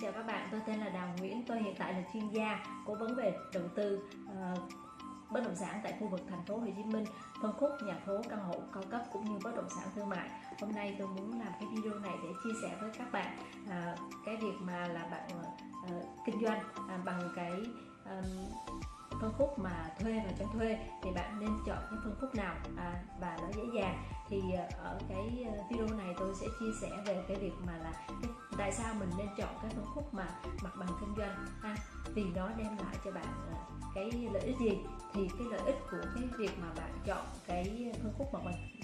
chào các bạn, tôi tên là Đào Nguyễn, tôi hiện tại là chuyên gia cố vấn về đầu tư uh, bất động sản tại khu vực thành phố Hồ Chí Minh, phân khúc nhà phố, căn hộ cao cấp cũng như bất động sản thương mại. Hôm nay tôi muốn làm cái video này để chia sẻ với các bạn uh, cái việc mà là bạn uh, kinh doanh uh, bằng cái uh, phân khúc mà thuê và cho thuê thì bạn nên chọn cái phân khúc nào à, và nó dễ dàng. Thì à, ở cái à, video này tôi sẽ chia sẻ về cái việc mà là cái tại sao mình nên chọn cái phân khúc mà mặt bằng kinh doanh ha? Vì nó đem lại cho bạn à, cái lợi ích gì? Thì cái lợi ích của cái việc mà bạn chọn cái phân khúc mặt bằng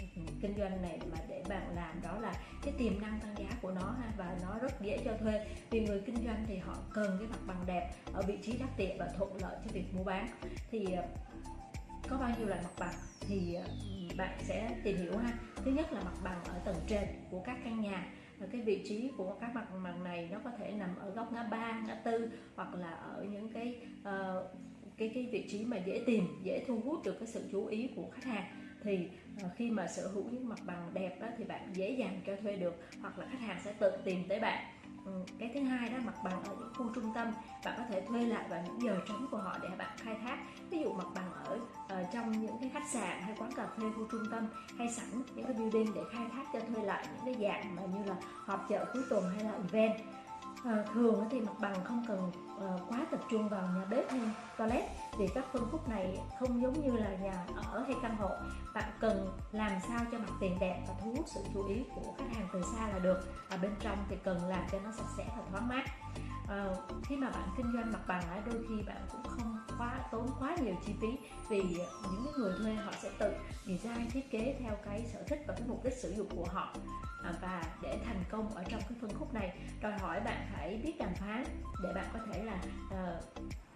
kinh doanh này mà để bạn làm đó là cái tiềm năng tăng giá của nó ha và nó rất dễ cho thuê. Vì người kinh doanh thì họ cần cái mặt bằng đẹp ở vị trí đắc địa và thuận lợi cho việc mua bán. Thì ờ, có bao nhiêu loại mặt bằng thì ờ, bạn sẽ tìm hiểu ha. Thứ nhất là mặt bằng ở tầng trệt của các căn nhà. Và cái vị trí của các mặt bằng này nó có thể nằm ở góc ngã ba ngã tư hoặc là ở những cái uh, cái cái vị trí mà dễ tìm dễ thu hút được cái sự chú ý của khách hàng thì ờ, khi mà sở hữu những mặt bằng đẹp đó, thì bạn dễ dàng cho thuê được hoặc là khách hàng sẽ tự tìm tới bạn. Ừ, cái thứ hai đó mặt bằng ở những khu trung tâm bạn có thể thuê lại vào những giờ trống của họ để bạn khai thác. Ví dụ mặt bằng ở uh, trong những cái khách sạn hay quán cà phê khu trung tâm hay sẵn những cái building để khai thác cho thuê lại những cái dạng mà như là họp chợ cuối tuần hay là event. À, thường thì mặt bằng không cần trung vào nhà bếp hay toilet vì các phân khúc này không giống như là nhà ở hay căn hộ. Bạn cần làm sao cho mặt tiền đẹp và thu hút sự chú ý của khách hàng từ xa là được. Và bên trong thì cần làm cho nó sạch sẽ và thoáng mát. À, khi mà bạn kinh doanh mặt bằng đôi khi bạn cũng không quá tốn quá nhiều chi phí vì ờ, những người thuê họ sẽ tự design thiết kế theo cái sở thích và cái mục đích sử dụng của họ. À, và để thành công ở trong cái phân khúc này đòi hỏi bạn phải biết đàm phán để bạn có thể là ờ,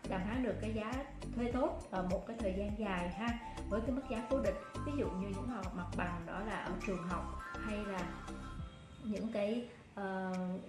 đàm phán được cái giá thuê tốt ở một cái thời gian dài ha với cái mức giá cố định. Ví dụ như những mặt bằng đó là ở trường học hay là những cái uh,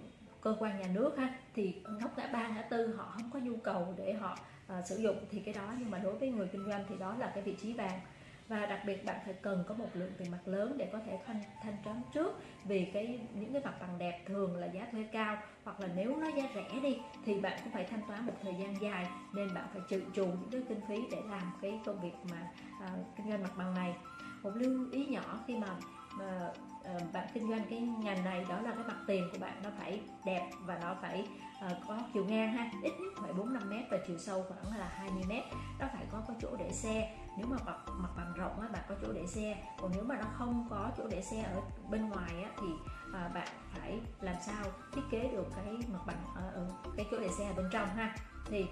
cơ quan nhà nước ha thì ngóc ngã ba ngã tư họ không có nhu cầu để họ uh, sử dụng thì cái đó nhưng mà đối với người kinh doanh thì đó là cái vị trí vàng. Và đặc biệt bạn phải cần có một lượng tiền mặt lớn để có thể thanh thanh toán trước vì cái những cái mặt bằng đẹp thường là giá thuê cao hoặc là nếu nó giá rẻ đi thì bạn cũng phải thanh toán một thời gian dài nên bạn phải trừ trù những cái kinh phí để làm cái công việc mà à, kinh doanh mặt bằng này. Một lưu ý nhỏ khi mà mà uh, bạn kinh doanh cái ngành này đó là cái mặt tiền của bạn nó phải đẹp và nó phải uh, có chiều ngang ha. Ít nhất phải 4 5 mét và chiều sâu khoảng là 20 mét. Nó phải có có chỗ để xe. Nếu mà mặt, mặt bằng rộng á, bạn có chỗ để xe. Còn nếu mà nó không có chỗ để xe ở bên ngoài á, thì ờ, bạn phải làm sao thiết kế được cái mặt bằng ở ở cái chỗ để xe ở bên trong ha. Thì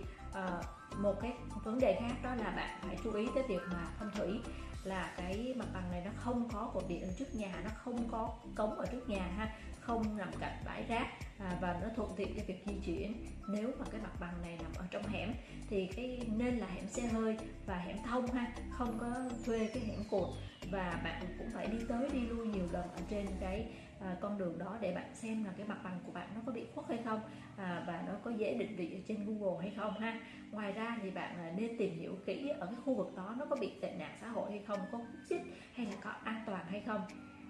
một cái vấn đề khác đó là bạn phải chú ý tới việc mà phong thủy, là cái mặt bằng này nó không có cột điện ở trước nhà, nó không có cống ở trước nhà ha không nằm cạnh bãi rác à, và nó thuận tiện cho việc di chuyển. Nếu mà cái mặt bằng này nằm ở trong hẻm thì cái nên là hẻm xe hơi và hẻm thông ha không có thuê cái hẻm cột và bạn cũng phải đi tới đi lui nhiều lần ở trên cái à, con đường đó để bạn xem là cái mặt bằng của bạn nó có bị khuất hay không à, và nó có dễ định vị ở trên Google hay không ha. Ngoài ra thì bạn à, nên tìm hiểu kỹ ở cái khu vực đó nó có bị tệ nạn xã hội hay không có hút chích hay là có an toàn hay không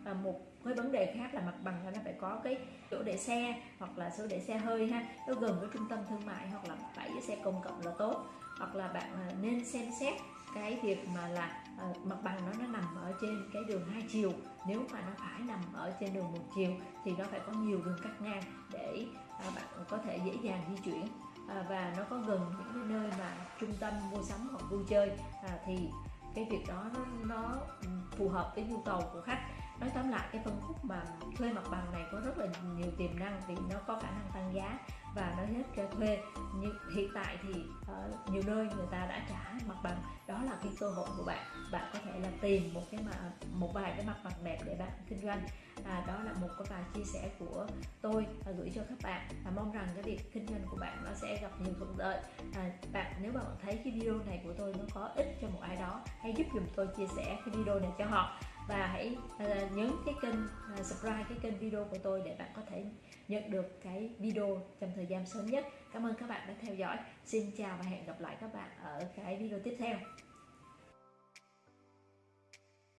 à, một cái vấn đề khác là mặt bằng là nó phải có cái chỗ để xe hoặc là chỗ để xe hơi ha. Nó gần với trung tâm thương mại hoặc là bãi xe công cộng là tốt. Hoặc là bạn à, nên xem xét cái việc mà là uh, mặt bằng nó nó nằm ở trên cái đường hai chiều. Nếu mà nó phải nằm ở trên đường một chiều thì nó phải có nhiều đường cắt ngang để uh, bạn có thể dễ dàng di chuyển. Uh, và nó có gần những cái nơi mà trung tâm mua sắm hoặc vui chơi. Uh, thì cái việc đó nó, nó ừ, phù hợp với nhu cầu của khách nói tóm lại cái phân khúc mà thuê mặt bằng này có rất là nhiều tiềm năng vì nó có khả năng tăng giá và nó hết cho thuê. Nhưng hiện tại thì ở nhiều nơi người ta đã trả mặt bằng. Đó là cái cơ hội của bạn. Bạn có thể là tìm một cái mà một vài cái mặt bằng đẹp để bạn kinh doanh. À, đó là một cái vài chia sẻ của tôi và gửi cho các bạn. Và mong rằng cái việc kinh doanh của bạn nó sẽ gặp nhiều thuận lợi. À, bạn nếu mà bạn thấy cái video này của tôi nó có ích cho một ai đó hãy giúp dùm tôi chia sẻ cái video này cho họ và hãy à, nhấn cái kênh à, subscribe cái kênh video của tôi để bạn có thể nhận được cái video trong thời gian sớm nhất. Cảm ơn các bạn đã theo dõi. Xin chào và hẹn gặp lại các bạn ở cái video tiếp theo.